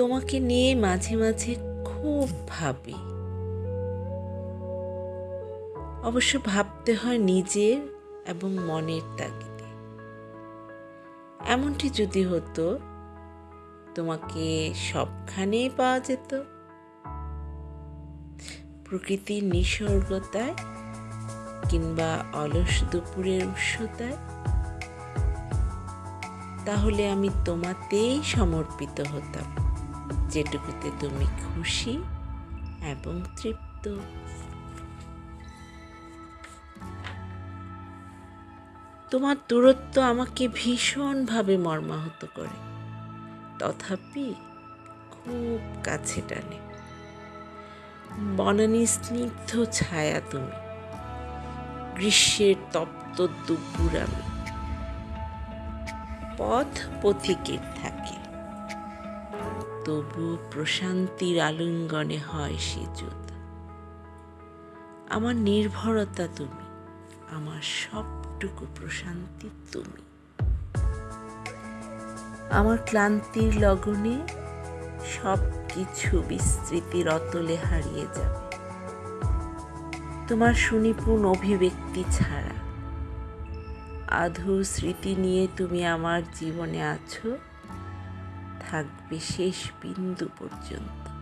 তোমাকে নিয়ে মাঝে মাঝে খুব ভাবি। অবশ্য ভাবতে হয় নিজের এবং মনের তাগিদে। এমনটি যদি হতো, তোমাকে সবখানেই পাওয়া যেত। প্রকৃতির নিসর্গতায় কিংবা অলস দুপুরের উৎসতায় তাহলে আমি তোমাতেই সমর্পিত হতাম। যেটুকুতে তুমি খুশি এবং তৃপ্ত। তোমার দূরত্ব আমাকে ভীষণভাবে মর্মাহত করে। তথাপি খুব কাছে টানে। বনানী স্নিগ্ধ ছায়া তুমি। গ্রীষ্মের তপ্ত দুপুর আমি। পথ পথিকের থাকে তবু প্রশান্তির আলিঙ্গনে হয় সে আমার নির্ভরতা তুমি, আমার সবটুকু প্রশান্তি তুমি। আমার ক্লান্তির লগনে সব কিছু বিস্তৃতির অতলে হারিয়ে যাবে। তোমার সুনিপুণ অভিব্যক্তি ছাড়া আধু স্মৃতি নিয়ে তুমি আমার জীবনে আছো। থাকবে শেষ বিন্দু পর্যন্ত।